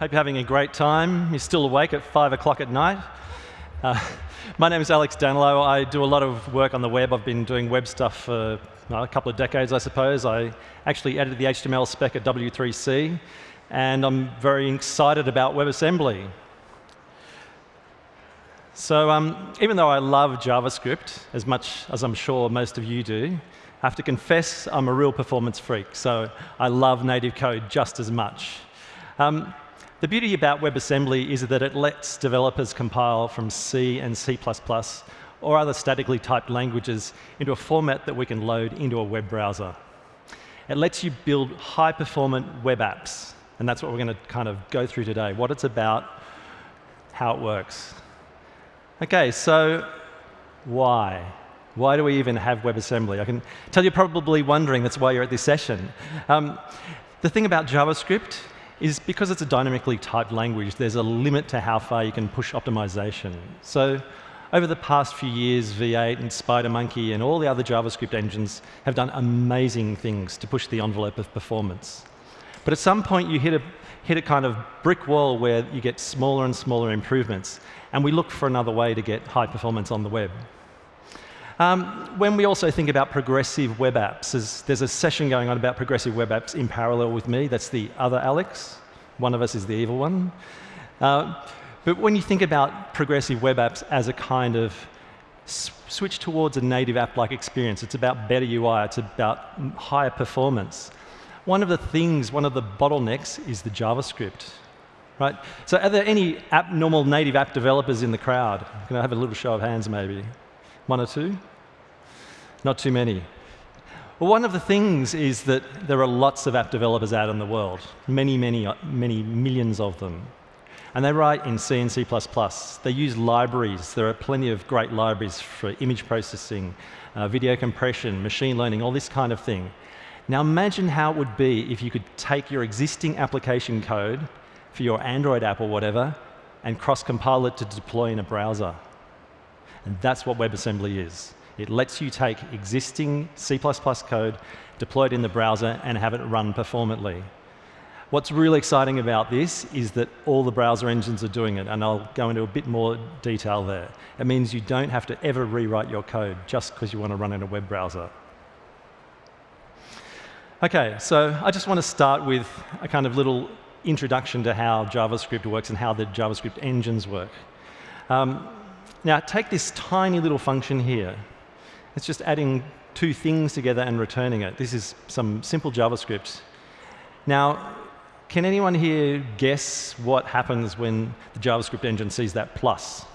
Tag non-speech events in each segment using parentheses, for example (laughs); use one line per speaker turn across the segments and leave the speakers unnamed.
Hope you're having a great time. You're still awake at 5 o'clock at night. Uh, (laughs) my name is Alex Danilo. I do a lot of work on the web. I've been doing web stuff for well, a couple of decades, I suppose. I actually edited the HTML spec at W3C, and I'm very excited about WebAssembly. So um, even though I love JavaScript, as much as I'm sure most of you do, I have to confess I'm a real performance freak, so I love native code just as much. Um, the beauty about WebAssembly is that it lets developers compile from C and C++ or other statically typed languages into a format that we can load into a web browser. It lets you build high-performant web apps, and that's what we're going to kind of go through today, what it's about, how it works. OK, so why? Why do we even have WebAssembly? I can tell you're probably wondering that's why you're at this session. Um, the thing about JavaScript is because it's a dynamically typed language, there's a limit to how far you can push optimization. So over the past few years, V8 and SpiderMonkey and all the other JavaScript engines have done amazing things to push the envelope of performance. But at some point, you hit a, hit a kind of brick wall where you get smaller and smaller improvements, and we look for another way to get high performance on the web. Um, when we also think about progressive web apps, there's, there's, a session going on about progressive web apps in parallel with me. That's the other Alex. One of us is the evil one. Uh, but when you think about progressive web apps as a kind of switch towards a native app-like experience, it's about better UI, it's about higher performance. One of the things, one of the bottlenecks is the JavaScript. Right? So are there any app, normal native app developers in the crowd? Can I have a little show of hands, maybe? One or two? Not too many. Well, one of the things is that there are lots of app developers out in the world, many, many, many millions of them. And they write in C and C++. They use libraries. There are plenty of great libraries for image processing, uh, video compression, machine learning, all this kind of thing. Now imagine how it would be if you could take your existing application code for your Android app or whatever and cross-compile it to deploy in a browser. And that's what WebAssembly is. It lets you take existing C++ code, deploy it in the browser, and have it run performantly. What's really exciting about this is that all the browser engines are doing it, and I'll go into a bit more detail there. It means you don't have to ever rewrite your code just because you want to run in a web browser. OK, so I just want to start with a kind of little introduction to how JavaScript works and how the JavaScript engines work. Um, now, take this tiny little function here. It's just adding two things together and returning it. This is some simple JavaScript. Now, can anyone here guess what happens when the JavaScript engine sees that plus?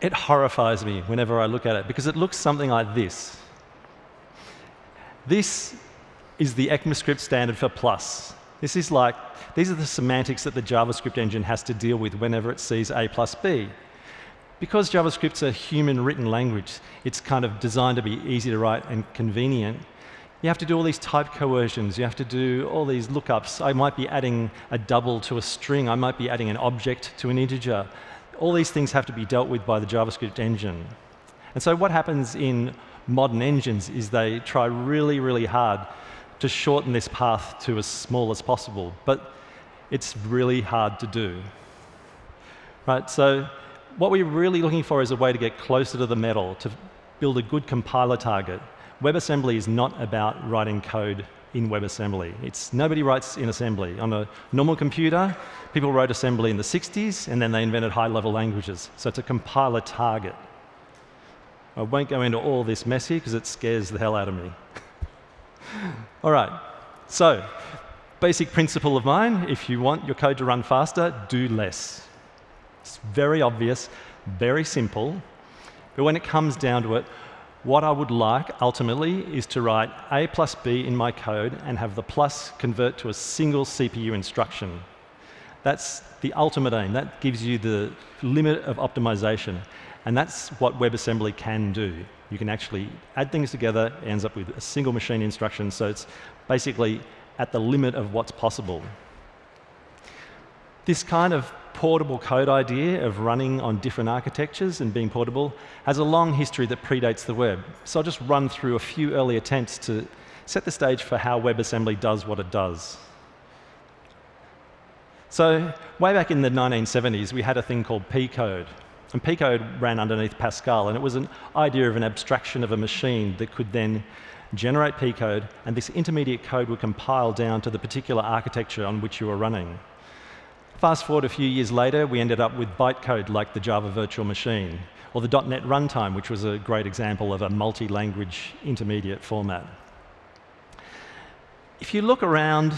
It horrifies me whenever I look at it, because it looks something like this. This is the ECMAScript standard for plus. This is like, these are the semantics that the JavaScript engine has to deal with whenever it sees A plus B. Because JavaScript's a human-written language, it's kind of designed to be easy to write and convenient. You have to do all these type coercions. You have to do all these lookups. I might be adding a double to a string. I might be adding an object to an integer. All these things have to be dealt with by the JavaScript engine. And so what happens in modern engines is they try really, really hard to shorten this path to as small as possible. But it's really hard to do. Right, so what we're really looking for is a way to get closer to the metal, to build a good compiler target. WebAssembly is not about writing code in WebAssembly. It's, nobody writes in assembly. On a normal computer, people wrote assembly in the 60s, and then they invented high-level languages. So it's a compiler target. I won't go into all this mess here because it scares the hell out of me. (laughs) All right, so basic principle of mine, if you want your code to run faster, do less. It's very obvious, very simple, but when it comes down to it, what I would like ultimately is to write A plus B in my code and have the plus convert to a single CPU instruction. That's the ultimate aim. That gives you the limit of optimization. And that's what WebAssembly can do. You can actually add things together, it ends up with a single machine instruction, so it's basically at the limit of what's possible. This kind of portable code idea of running on different architectures and being portable has a long history that predates the web. So I'll just run through a few early attempts to set the stage for how WebAssembly does what it does. So way back in the 1970s, we had a thing called P code. And P code ran underneath Pascal, and it was an idea of an abstraction of a machine that could then generate P code, and this intermediate code would compile down to the particular architecture on which you were running. Fast forward a few years later, we ended up with bytecode like the Java Virtual Machine, or the .NET Runtime, which was a great example of a multi-language intermediate format. If you look around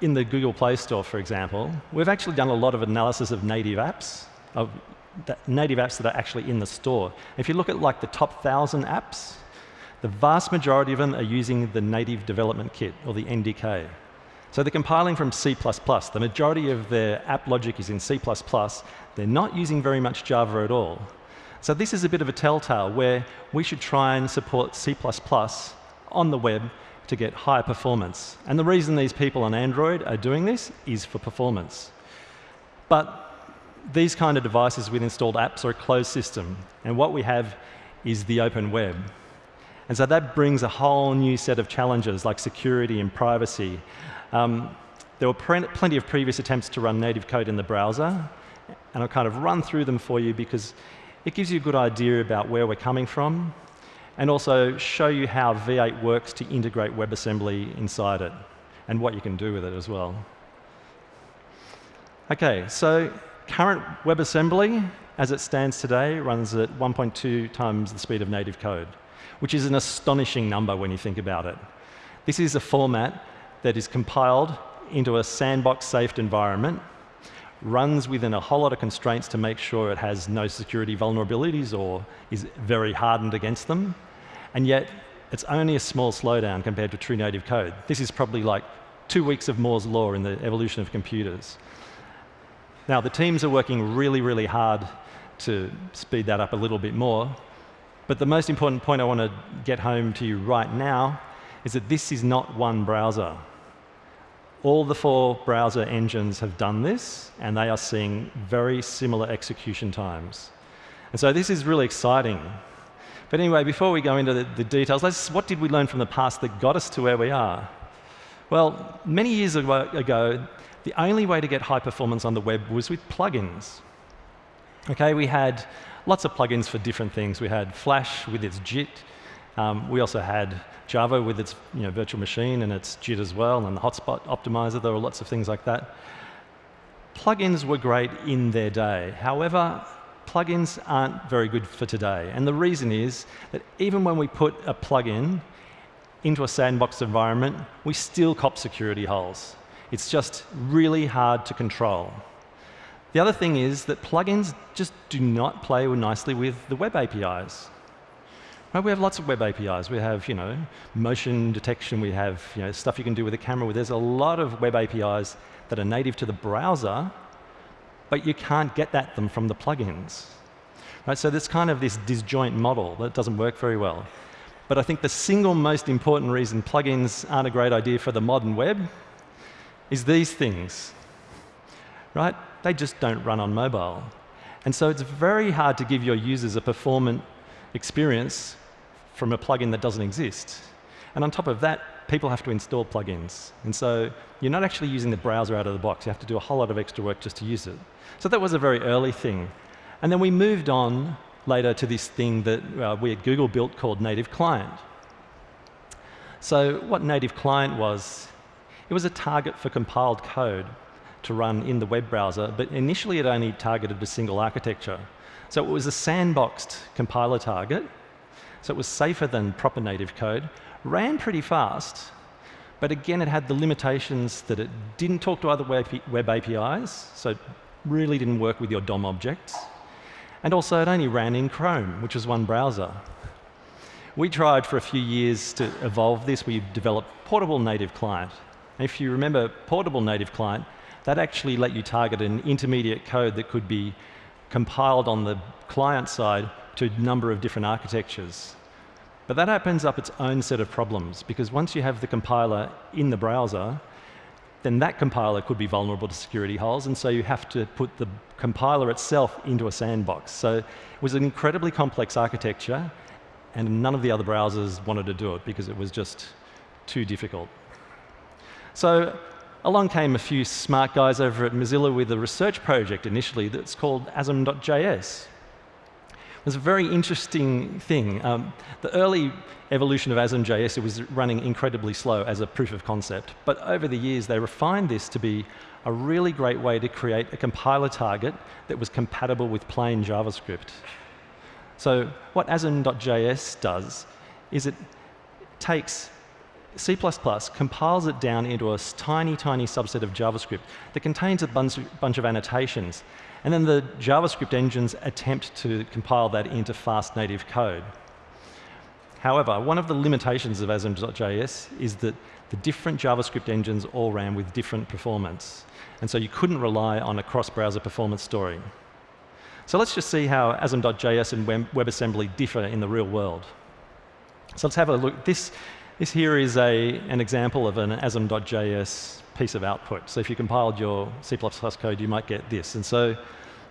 in the Google Play Store, for example, we've actually done a lot of analysis of native apps, of native apps that are actually in the store. If you look at like the top 1,000 apps, the vast majority of them are using the native development kit, or the NDK. So they're compiling from C++. The majority of their app logic is in C++. They're not using very much Java at all. So this is a bit of a telltale where we should try and support C++ on the web to get higher performance. And the reason these people on Android are doing this is for performance. But these kind of devices with installed apps are a closed system. And what we have is the open web. And so that brings a whole new set of challenges like security and privacy. Um, there were plenty of previous attempts to run native code in the browser, and I'll kind of run through them for you because it gives you a good idea about where we're coming from, and also show you how V8 works to integrate WebAssembly inside it, and what you can do with it as well. OK, so current WebAssembly, as it stands today, runs at 1.2 times the speed of native code which is an astonishing number when you think about it. This is a format that is compiled into a sandbox-safe environment, runs within a whole lot of constraints to make sure it has no security vulnerabilities or is very hardened against them, and yet it's only a small slowdown compared to true native code. This is probably like two weeks of Moore's law in the evolution of computers. Now, the teams are working really, really hard to speed that up a little bit more, but the most important point I want to get home to you right now is that this is not one browser. All the four browser engines have done this, and they are seeing very similar execution times. And so this is really exciting. But anyway, before we go into the, the details, what did we learn from the past that got us to where we are? Well, many years ago, the only way to get high performance on the web was with plugins. Okay, we had lots of plugins for different things. We had Flash with its JIT. Um, we also had Java with its you know, virtual machine and its JIT as well, and the hotspot optimizer. There were lots of things like that. Plugins were great in their day. However, plugins aren't very good for today. And the reason is that even when we put a plugin into a sandbox environment, we still cop security holes. It's just really hard to control. The other thing is that plugins just do not play nicely with the web APIs. Right, we have lots of web APIs. We have, you know, motion detection. We have, you know, stuff you can do with a camera. There's a lot of web APIs that are native to the browser, but you can't get at them from the plugins. Right, so there's kind of this disjoint model that doesn't work very well. But I think the single most important reason plugins aren't a great idea for the modern web is these things. Right? They just don't run on mobile. And so it's very hard to give your users a performant experience from a plugin that doesn't exist. And on top of that, people have to install plugins. And so you're not actually using the browser out of the box. You have to do a whole lot of extra work just to use it. So that was a very early thing. And then we moved on later to this thing that uh, we at Google built called Native Client. So what Native Client was, it was a target for compiled code to run in the web browser, but initially it only targeted a single architecture. So it was a sandboxed compiler target, so it was safer than proper native code, ran pretty fast, but again it had the limitations that it didn't talk to other web APIs, so it really didn't work with your DOM objects. And also it only ran in Chrome, which was one browser. We tried for a few years to evolve this. We developed Portable Native Client. And if you remember Portable Native Client, that actually let you target an intermediate code that could be compiled on the client side to a number of different architectures. But that opens up its own set of problems, because once you have the compiler in the browser, then that compiler could be vulnerable to security holes, and so you have to put the compiler itself into a sandbox. So it was an incredibly complex architecture, and none of the other browsers wanted to do it because it was just too difficult. So along came a few smart guys over at Mozilla with a research project initially that's called asm.js. It was a very interesting thing. Um, the early evolution of asm.js, it was running incredibly slow as a proof of concept. But over the years, they refined this to be a really great way to create a compiler target that was compatible with plain JavaScript. So what asm.js does is it takes C++, compiles it down into a tiny, tiny subset of JavaScript that contains a bunch, bunch of annotations. And then the JavaScript engines attempt to compile that into fast native code. However, one of the limitations of asm.js is that the different JavaScript engines all ran with different performance. And so you couldn't rely on a cross-browser performance story. So let's just see how asm.js and WebAssembly differ in the real world. So let's have a look. This, this here is a, an example of an asm.js piece of output. So if you compiled your C++ code, you might get this. And so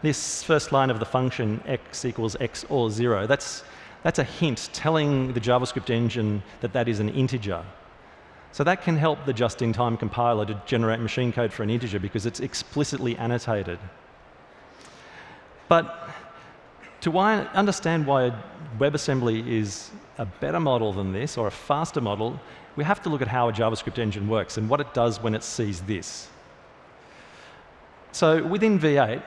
this first line of the function x equals x or 0, that's, that's a hint telling the JavaScript engine that that is an integer. So that can help the just-in-time compiler to generate machine code for an integer because it's explicitly annotated. But to why, understand why WebAssembly is a better model than this, or a faster model, we have to look at how a JavaScript engine works and what it does when it sees this. So within V8,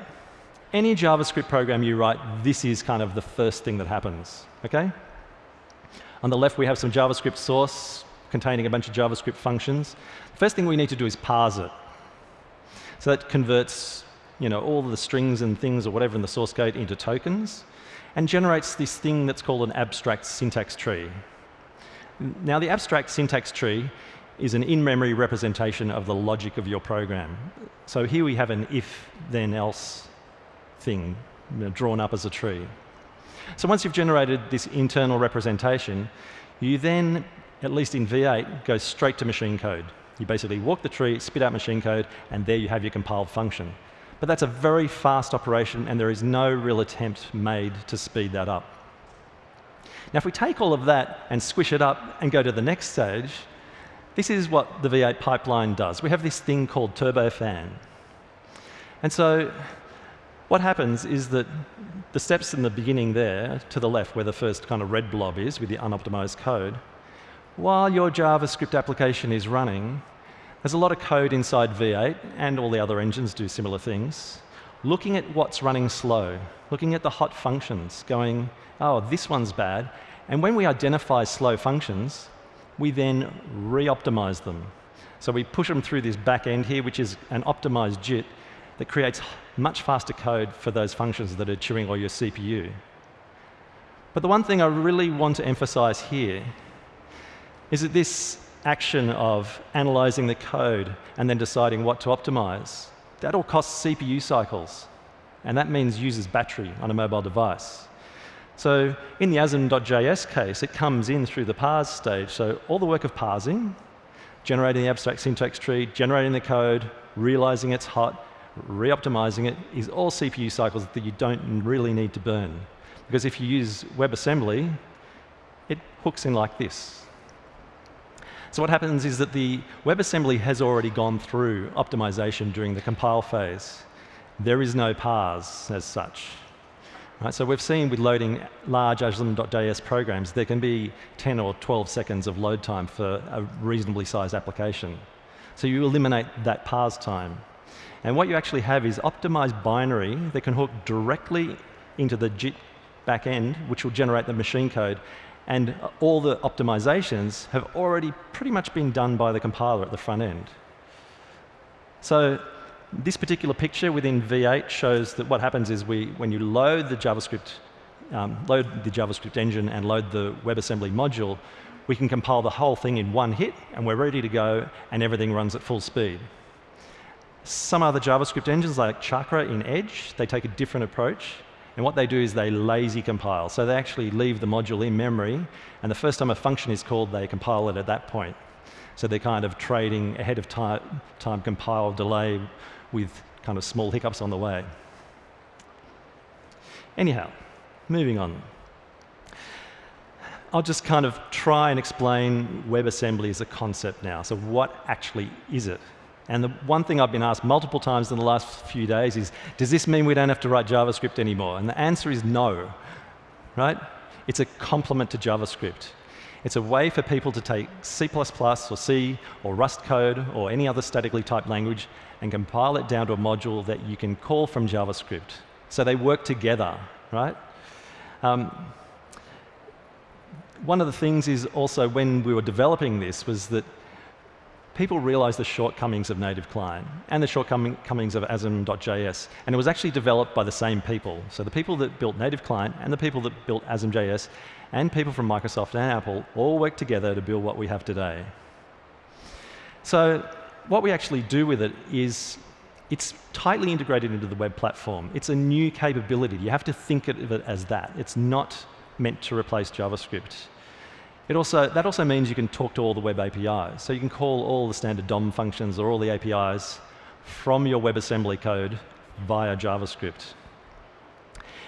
any JavaScript program you write, this is kind of the first thing that happens. Okay? On the left, we have some JavaScript source containing a bunch of JavaScript functions. The first thing we need to do is parse it. So that converts you know, all the strings and things or whatever in the source code into tokens and generates this thing that's called an abstract syntax tree. Now, the abstract syntax tree is an in-memory representation of the logic of your program. So here we have an if, then else thing you know, drawn up as a tree. So once you've generated this internal representation, you then at least in V8, goes straight to machine code. You basically walk the tree, spit out machine code, and there you have your compiled function. But that's a very fast operation, and there is no real attempt made to speed that up. Now, if we take all of that and squish it up and go to the next stage, this is what the V8 pipeline does. We have this thing called turbofan. And so what happens is that the steps in the beginning there, to the left, where the first kind of red blob is with the unoptimized code, while your JavaScript application is running, there's a lot of code inside V8, and all the other engines do similar things, looking at what's running slow, looking at the hot functions, going, oh, this one's bad. And when we identify slow functions, we then re-optimize them. So we push them through this back end here, which is an optimized JIT that creates much faster code for those functions that are chewing all your CPU. But the one thing I really want to emphasize here is that this action of analyzing the code and then deciding what to optimize, that all costs CPU cycles. And that means uses battery on a mobile device. So in the asm.js case, it comes in through the parse stage. So all the work of parsing, generating the abstract syntax tree, generating the code, realizing it's hot, re-optimizing it, is all CPU cycles that you don't really need to burn. Because if you use WebAssembly, it hooks in like this. So what happens is that the WebAssembly has already gone through optimization during the compile phase. There is no parse as such. Right, so we've seen with loading large asm.js programs, there can be 10 or 12 seconds of load time for a reasonably sized application. So you eliminate that parse time. And what you actually have is optimized binary that can hook directly into the JIT backend, which will generate the machine code, and all the optimizations have already pretty much been done by the compiler at the front end. So this particular picture within V8 shows that what happens is we, when you load the JavaScript, um, load the JavaScript engine and load the WebAssembly module, we can compile the whole thing in one hit, and we're ready to go, and everything runs at full speed. Some other JavaScript engines, like Chakra in Edge, they take a different approach. And what they do is they lazy compile. So they actually leave the module in memory, and the first time a function is called, they compile it at that point. So they're kind of trading ahead of time, time compile delay with kind of small hiccups on the way. Anyhow, moving on. I'll just kind of try and explain WebAssembly as a concept now. So what actually is it? And the one thing I've been asked multiple times in the last few days is, does this mean we don't have to write JavaScript anymore? And the answer is no, right? It's a complement to JavaScript. It's a way for people to take C++ or C or Rust code or any other statically typed language and compile it down to a module that you can call from JavaScript. So they work together, right? Um, one of the things is also when we were developing this was that people realized the shortcomings of native client and the shortcomings of asm.js. And it was actually developed by the same people. So the people that built native client and the people that built asm.js and people from Microsoft and Apple all worked together to build what we have today. So what we actually do with it is it's tightly integrated into the web platform. It's a new capability. You have to think of it as that. It's not meant to replace JavaScript. It also, that also means you can talk to all the web APIs. So you can call all the standard DOM functions or all the APIs from your WebAssembly code via JavaScript.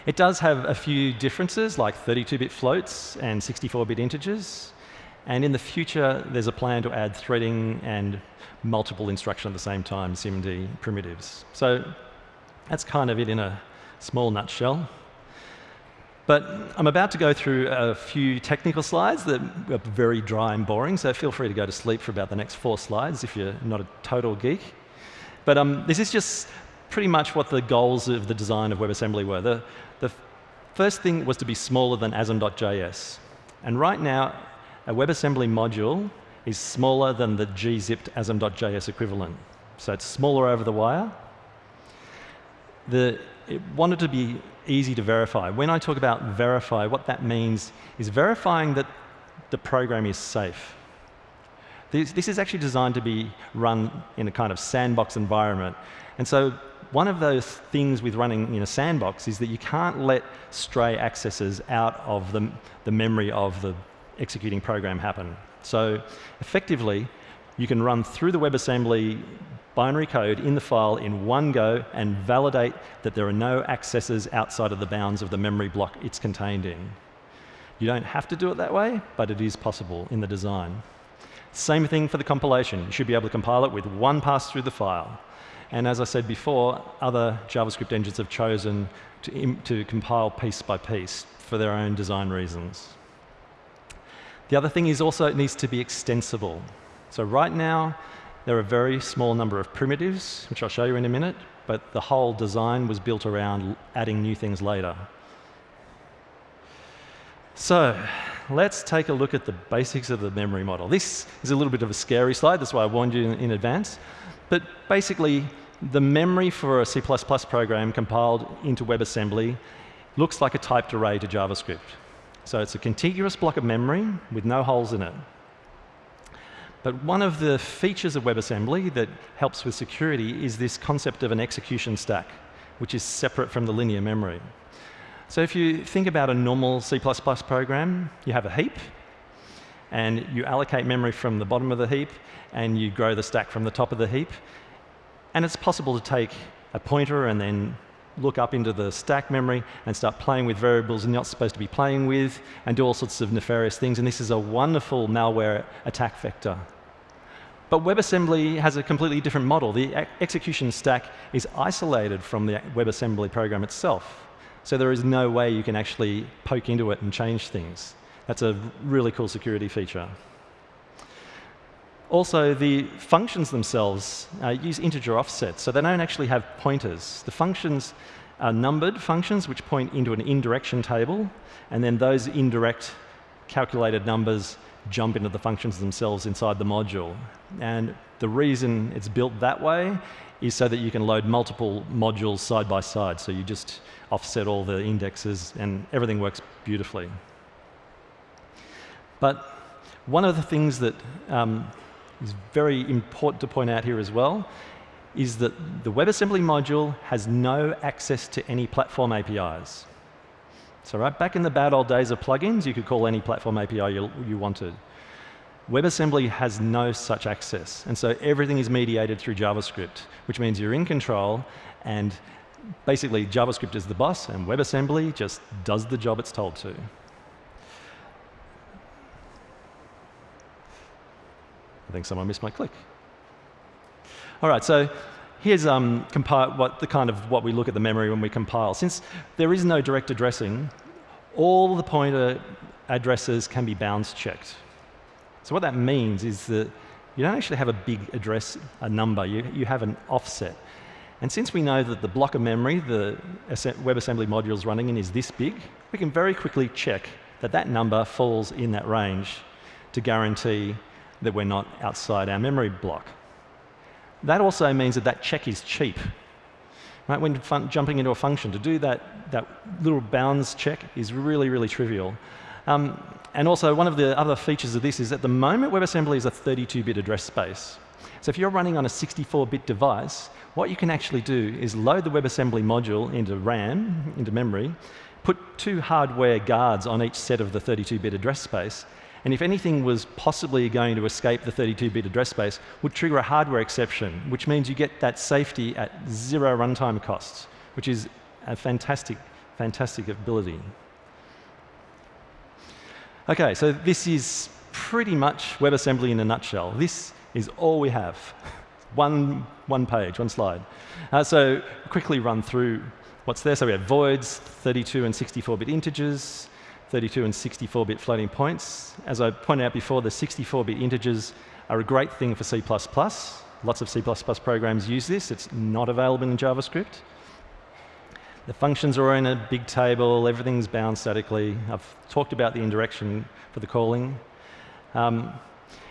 It does have a few differences, like 32-bit floats and 64-bit integers. And in the future, there's a plan to add threading and multiple instruction at the same time, SIMD primitives. So that's kind of it in a small nutshell. But I'm about to go through a few technical slides that are very dry and boring, so feel free to go to sleep for about the next four slides if you're not a total geek. But um, this is just pretty much what the goals of the design of WebAssembly were. The, the first thing was to be smaller than asm.js. And right now, a WebAssembly module is smaller than the gzipped asm.js equivalent. So it's smaller over the wire. The, it wanted to be easy to verify. When I talk about verify, what that means is verifying that the program is safe. This, this is actually designed to be run in a kind of sandbox environment. And so one of those things with running in a sandbox is that you can't let stray accesses out of the, the memory of the executing program happen. So effectively, you can run through the WebAssembly binary code in the file in one go and validate that there are no accesses outside of the bounds of the memory block it's contained in. You don't have to do it that way, but it is possible in the design. Same thing for the compilation. You should be able to compile it with one pass through the file. And as I said before, other JavaScript engines have chosen to, to compile piece by piece for their own design reasons. The other thing is also it needs to be extensible. So right now, there are a very small number of primitives, which I'll show you in a minute, but the whole design was built around adding new things later. So let's take a look at the basics of the memory model. This is a little bit of a scary slide, that's why I warned you in advance. But basically, the memory for a C++ program compiled into WebAssembly looks like a typed array to JavaScript. So it's a contiguous block of memory with no holes in it. But one of the features of WebAssembly that helps with security is this concept of an execution stack, which is separate from the linear memory. So if you think about a normal C++ program, you have a heap, and you allocate memory from the bottom of the heap, and you grow the stack from the top of the heap. And it's possible to take a pointer and then look up into the stack memory and start playing with variables you're not supposed to be playing with and do all sorts of nefarious things. And this is a wonderful malware attack vector. But WebAssembly has a completely different model. The execution stack is isolated from the WebAssembly program itself. So there is no way you can actually poke into it and change things. That's a really cool security feature. Also, the functions themselves uh, use integer offsets, so they don't actually have pointers. The functions are numbered functions which point into an indirection table, and then those indirect calculated numbers jump into the functions themselves inside the module. And the reason it's built that way is so that you can load multiple modules side by side. So you just offset all the indexes, and everything works beautifully. But one of the things that um, is very important to point out here as well is that the WebAssembly module has no access to any platform APIs. So right back in the bad old days of plugins, you could call any platform API you, you wanted. WebAssembly has no such access. And so everything is mediated through JavaScript, which means you're in control and basically JavaScript is the boss and WebAssembly just does the job it's told to. I think someone missed my click. All right, so here's um, what the kind of what we look at the memory when we compile. Since there is no direct addressing, all the pointer addresses can be bounds checked. So what that means is that you don't actually have a big address, a number, you, you have an offset. And since we know that the block of memory the WebAssembly module is running in is this big, we can very quickly check that that number falls in that range to guarantee that we're not outside our memory block. That also means that that check is cheap. Right? When jumping into a function, to do that, that little bounds check is really, really trivial. Um, and also, one of the other features of this is at the moment, WebAssembly is a 32-bit address space. So if you're running on a 64-bit device, what you can actually do is load the WebAssembly module into RAM, into memory, put two hardware guards on each set of the 32-bit address space, and if anything was possibly going to escape the 32-bit address space, would trigger a hardware exception, which means you get that safety at zero runtime costs, which is a fantastic, fantastic ability. OK, so this is pretty much WebAssembly in a nutshell. This is all we have. (laughs) one, one page, one slide. Uh, so quickly run through what's there. So we have voids, 32 and 64-bit integers, 32 and 64-bit floating points. As I pointed out before, the 64-bit integers are a great thing for C++. Lots of C++ programs use this. It's not available in JavaScript. The functions are in a big table. Everything's bound statically. I've talked about the indirection for the calling. Um,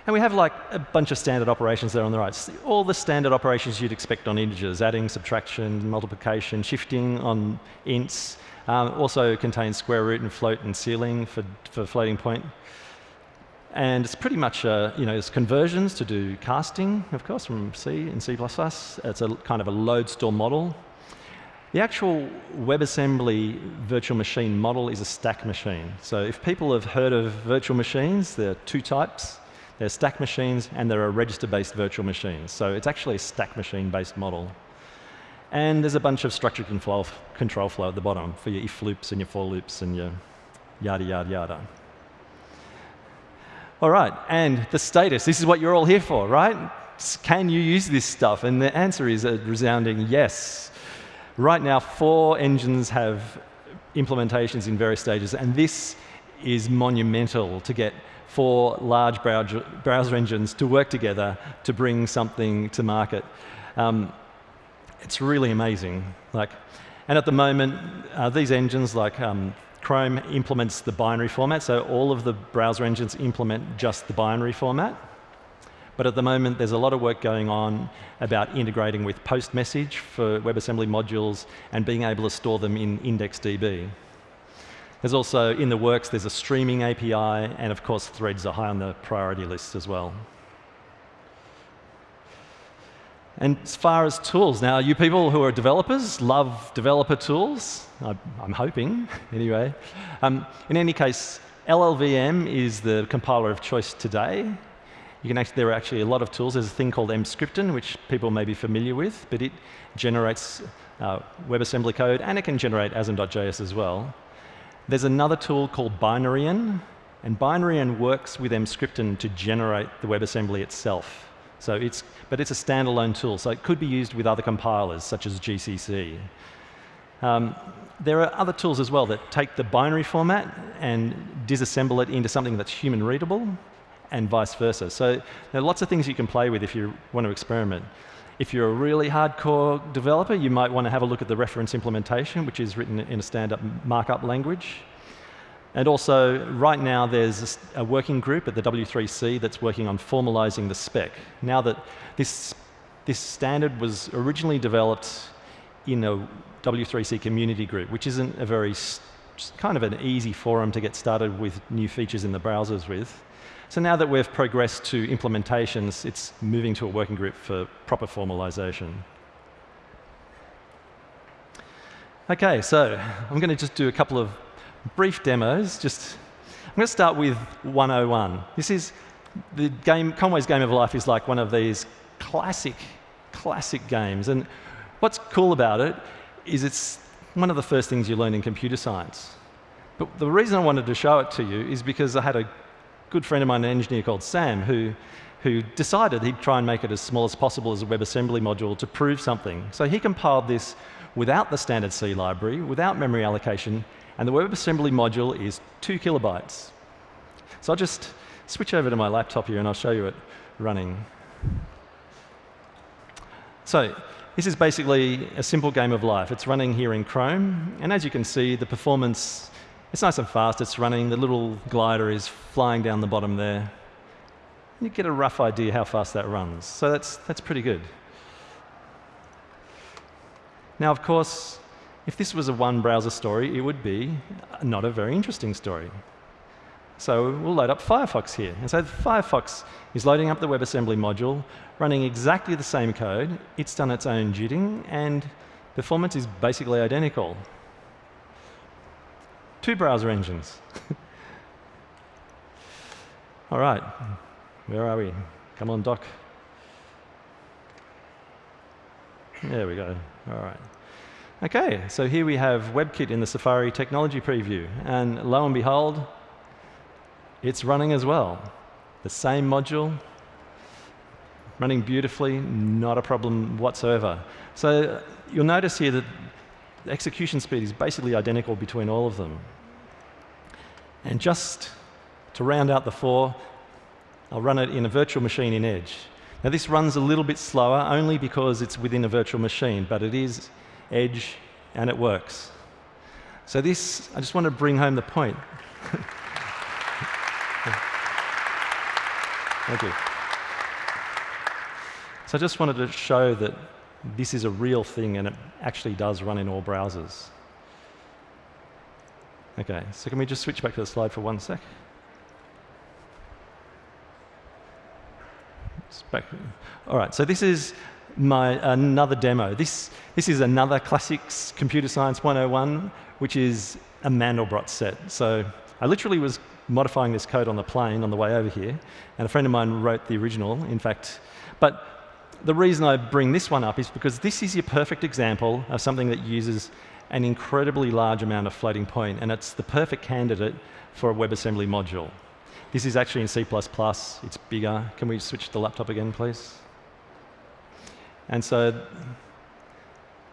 and we have like a bunch of standard operations there on the right. All the standard operations you'd expect on integers, adding, subtraction, multiplication, shifting on ints. Um, also contains square root and float and ceiling for, for floating point. And it's pretty much, uh, you know, it's conversions to do casting, of course, from C and C++. It's a kind of a load store model. The actual WebAssembly virtual machine model is a stack machine. So if people have heard of virtual machines, there are two types. There are stack machines and there are register-based virtual machines. So it's actually a stack machine-based model. And there's a bunch of structured control, control flow at the bottom for your if loops and your for loops and your yada, yada, yada. All right, and the status. This is what you're all here for, right? Can you use this stuff? And the answer is a resounding yes. Right now, four engines have implementations in various stages, and this is monumental to get four large browser engines to work together to bring something to market. Um, it's really amazing. Like, and at the moment, uh, these engines, like um, Chrome, implements the binary format, so all of the browser engines implement just the binary format. But at the moment, there's a lot of work going on about integrating with post message for WebAssembly modules and being able to store them in IndexedDB. There's also, in the works, there's a streaming API, and of course, threads are high on the priority list as well. And as far as tools, now you people who are developers love developer tools. I, am hoping, (laughs) anyway. Um, in any case, LLVM is the compiler of choice today. You can actually, there are actually a lot of tools. There's a thing called Emscripten, which people may be familiar with, but it generates uh, WebAssembly code, and it can generate asm.js as well. There's another tool called Binaryen, and Binaryen works with Emscripten to generate the WebAssembly itself. So it's, but it's a standalone tool, so it could be used with other compilers, such as GCC. Um, there are other tools as well that take the binary format and disassemble it into something that's human readable and vice versa. So there are lots of things you can play with if you want to experiment. If you're a really hardcore developer, you might want to have a look at the reference implementation, which is written in a stand-up markup language. And also, right now, there's a working group at the W3C that's working on formalizing the spec. Now that this, this standard was originally developed in a W3C community group, which isn't a very kind of an easy forum to get started with new features in the browsers with. So now that we've progressed to implementations, it's moving to a working group for proper formalization. OK, so I'm going to just do a couple of brief demos. Just, I'm going to start with 101. This is the game, Conway's Game of Life is like one of these classic, classic games. And what's cool about it is it's one of the first things you learn in computer science. But the reason I wanted to show it to you is because I had a good friend of mine, an engineer called Sam, who, who decided he'd try and make it as small as possible as a WebAssembly module to prove something. So he compiled this without the standard C library, without memory allocation, and the WebAssembly module is two kilobytes. So I'll just switch over to my laptop here and I'll show you it running. So this is basically a simple game of life. It's running here in Chrome, and as you can see, the performance, it's nice and fast. It's running. The little glider is flying down the bottom there. You get a rough idea how fast that runs. So that's, that's pretty good. Now, of course, if this was a one browser story, it would be not a very interesting story. So we'll load up Firefox here. And so Firefox is loading up the WebAssembly module, running exactly the same code. It's done its own jitting, and performance is basically identical. Two browser engines. (laughs) All right, where are we? Come on, doc. There we go. All right. OK, so here we have WebKit in the Safari technology preview. And lo and behold, it's running as well. The same module, running beautifully, not a problem whatsoever. So you'll notice here that the execution speed is basically identical between all of them. And just to round out the four, I'll run it in a virtual machine in Edge. Now this runs a little bit slower only because it's within a virtual machine, but it is Edge and it works. So this, I just want to bring home the point. (laughs) Thank you. So I just wanted to show that this is a real thing and it actually does run in all browsers. OK, so can we just switch back to the slide for one sec? All right, so this is my another demo. This, this is another classics computer science 101, which is a Mandelbrot set. So I literally was modifying this code on the plane on the way over here, and a friend of mine wrote the original, in fact. But the reason I bring this one up is because this is your perfect example of something that uses an incredibly large amount of floating point, and it's the perfect candidate for a WebAssembly module. This is actually in C++. It's bigger. Can we switch the laptop again, please? And so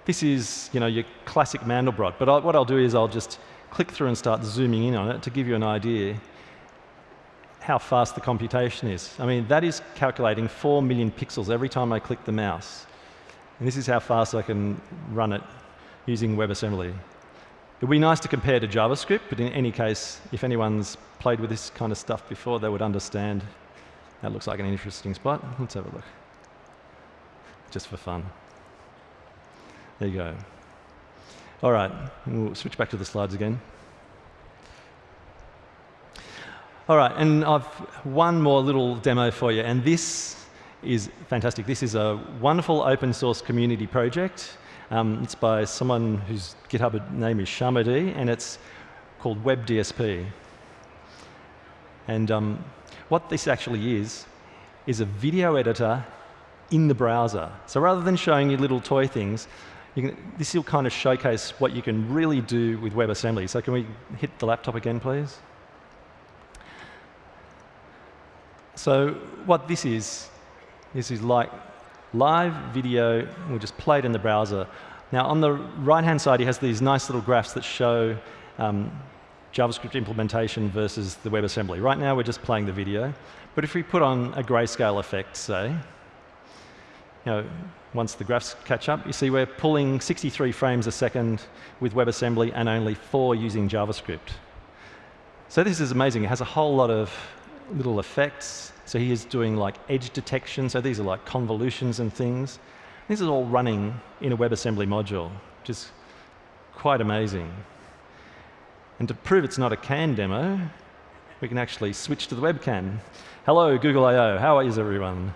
this is you know, your classic Mandelbrot. But I, what I'll do is I'll just click through and start zooming in on it to give you an idea how fast the computation is. I mean, that is calculating 4 million pixels every time I click the mouse. And this is how fast I can run it using WebAssembly. It would be nice to compare to JavaScript, but in any case, if anyone's played with this kind of stuff before, they would understand. That looks like an interesting spot. Let's have a look. Just for fun. There you go. All right, we'll switch back to the slides again. All right, and I've one more little demo for you, and this is fantastic. This is a wonderful open source community project. Um, it's by someone whose GitHub name is shamadee, and it's called WebDSP. And um, what this actually is, is a video editor in the browser. So rather than showing you little toy things, can, this will kind of showcase what you can really do with WebAssembly. So can we hit the laptop again, please? So what this is, this is like live video. We'll just play it in the browser. Now, on the right-hand side, he has these nice little graphs that show um, JavaScript implementation versus the WebAssembly. Right now, we're just playing the video. But if we put on a grayscale effect, say, you know, once the graphs catch up, you see we're pulling 63 frames a second with WebAssembly and only four using JavaScript. So this is amazing. It has a whole lot of little effects. So he is doing like edge detection. So these are like convolutions and things. This is all running in a WebAssembly module, which is quite amazing. And to prove it's not a CAN demo, we can actually switch to the webcam. Hello, Google I/O How is everyone?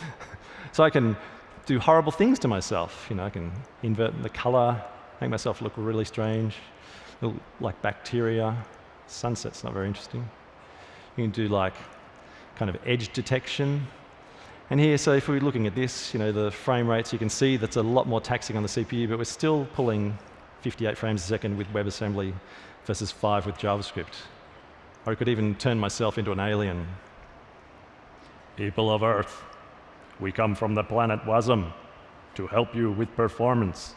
(laughs) so I can do horrible things to myself. You know, I can invert the color, make myself look really strange, look like bacteria. Sunset's not very interesting. You can do like kind of edge detection. And here, so if we're looking at this, you know, the frame rates, you can see that's a lot more taxing on the CPU, but we're still pulling 58 frames a second with WebAssembly versus 5 with JavaScript. Or I could even turn myself into an alien. People of Earth, we come from the planet Wasm to help you with performance.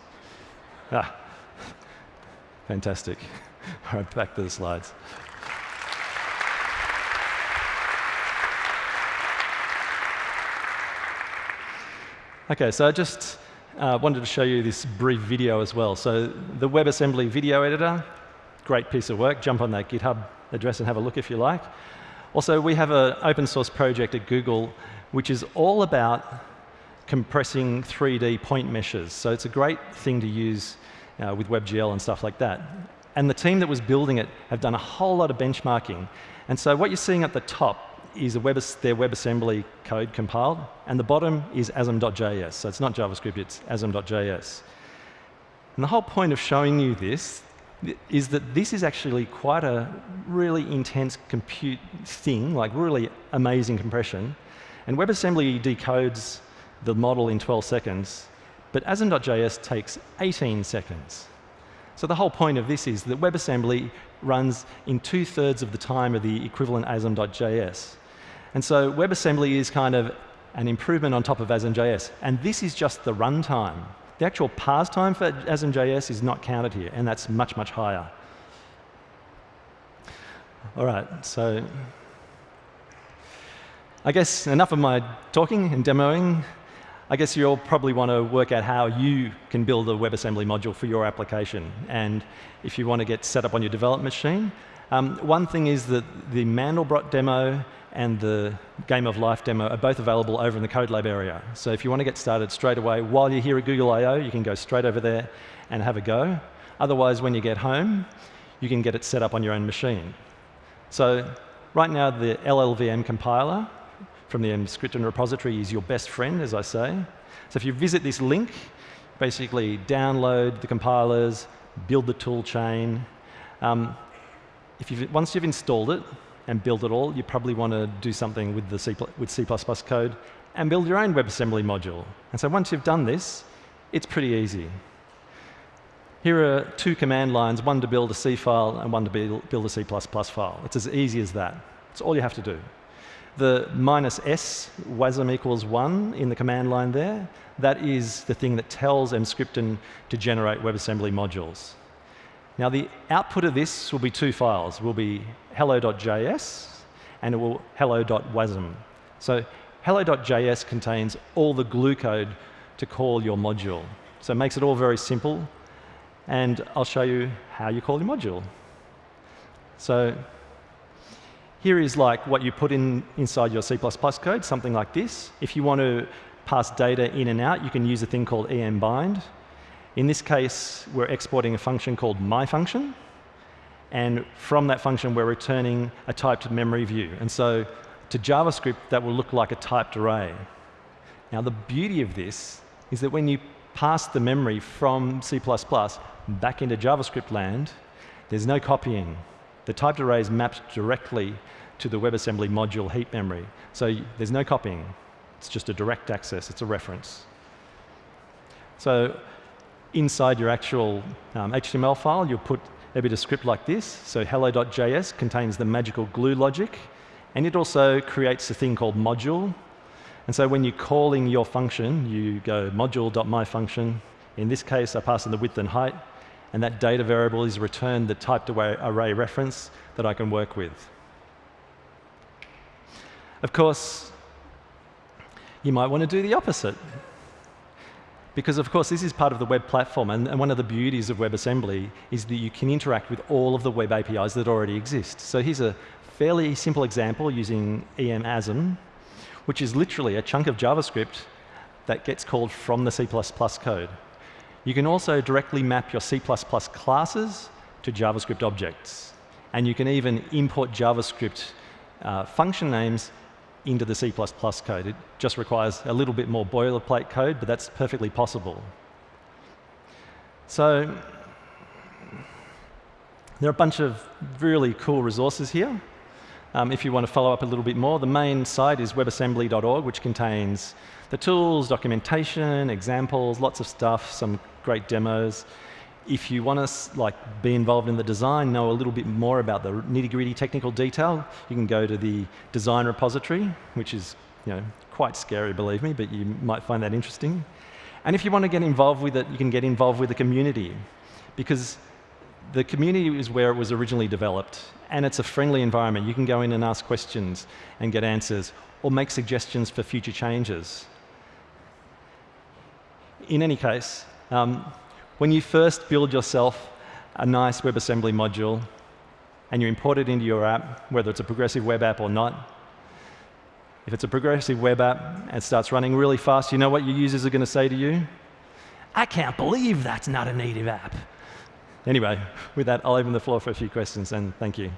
Ah, fantastic. All right, back to the slides. Okay, so I just uh, wanted to show you this brief video as well. So the WebAssembly video editor, great piece of work. Jump on that GitHub address and have a look if you like. Also, we have an open source project at Google which is all about compressing 3D point meshes. So it's a great thing to use uh, with WebGL and stuff like that. And the team that was building it have done a whole lot of benchmarking. And so what you're seeing at the top is Web, their WebAssembly code compiled, and the bottom is asm.js. So it's not JavaScript, it's asm.js. And the whole point of showing you this is that this is actually quite a really intense compute thing, like really amazing compression. And WebAssembly decodes the model in 12 seconds, but asm.js takes 18 seconds. So the whole point of this is that WebAssembly runs in two-thirds of the time of the equivalent asm.js. And so WebAssembly is kind of an improvement on top of asm.js. And this is just the runtime. The actual parse time for asm.js is not counted here, and that's much, much higher. All right, so I guess enough of my talking and demoing. I guess you'll probably want to work out how you can build a WebAssembly module for your application. And if you want to get set up on your development machine, um, one thing is that the Mandelbrot demo and the Game of Life demo are both available over in the Code Lab area. So if you want to get started straight away, while you're here at Google I/O, you can go straight over there and have a go. Otherwise, when you get home, you can get it set up on your own machine. So right now, the LLVM compiler from the Emscripten repository is your best friend, as I say. So if you visit this link, basically download the compilers, build the tool chain. Um, if you've, once you've installed it, and built it all, you probably want to do something with, the C, with C++ code and build your own WebAssembly module. And so once you've done this, it's pretty easy. Here are two command lines, one to build a C file and one to build a C++ file. It's as easy as that. It's all you have to do. The minus s, wasm equals 1 in the command line there, that is the thing that tells Emscripten to generate WebAssembly modules. Now the output of this will be two files. It will be hello.js and it will hello.wasm. So hello.js contains all the glue code to call your module. So it makes it all very simple. And I'll show you how you call your module. So here is like what you put in inside your C++ code, something like this. If you want to pass data in and out, you can use a thing called embind. In this case, we're exporting a function called myFunction. And from that function, we're returning a typed memory view. And so to JavaScript, that will look like a typed array. Now, the beauty of this is that when you pass the memory from C++ back into JavaScript land, there's no copying. The typed array is mapped directly to the WebAssembly module heap memory. So there's no copying. It's just a direct access. It's a reference. So inside your actual um, HTML file, you'll put a bit of script like this. So hello.js contains the magical glue logic, and it also creates a thing called module. And so when you're calling your function, you go module.myfunction. In this case, I pass in the width and height, and that data variable is returned the typed array reference that I can work with. Of course, you might want to do the opposite. Because, of course, this is part of the web platform, and, and, one of the beauties of WebAssembly is that you can interact with all of the web APIs that already exist. So here's a fairly simple example using EM_ASM, which is literally a chunk of JavaScript that gets called from the C++ code. You can also directly map your C++ classes to JavaScript objects. And you can even import JavaScript uh, function names into the C++ code. It just requires a little bit more boilerplate code, but that's perfectly possible. So there are a bunch of really cool resources here. Um, if you want to follow up a little bit more, the main site is webassembly.org, which contains the tools, documentation, examples, lots of stuff, some great demos if you want to like be involved in the design, know a little bit more about the nitty-gritty technical detail, you can go to the design repository, which is you know, quite scary, believe me, but you might find that interesting. And if you want to get involved with it, you can get involved with the community because the community is where it was originally developed and it's a friendly environment. You can go in and ask questions and get answers or make suggestions for future changes. In any case, um, when you first build yourself a nice WebAssembly module and you import it into your app, whether it's a progressive web app or not, if it's a progressive web app and starts running really fast, you know what your users are going to say to you? I can't believe that's not a native app. Anyway, with that, I'll open the floor for a few questions, and thank you.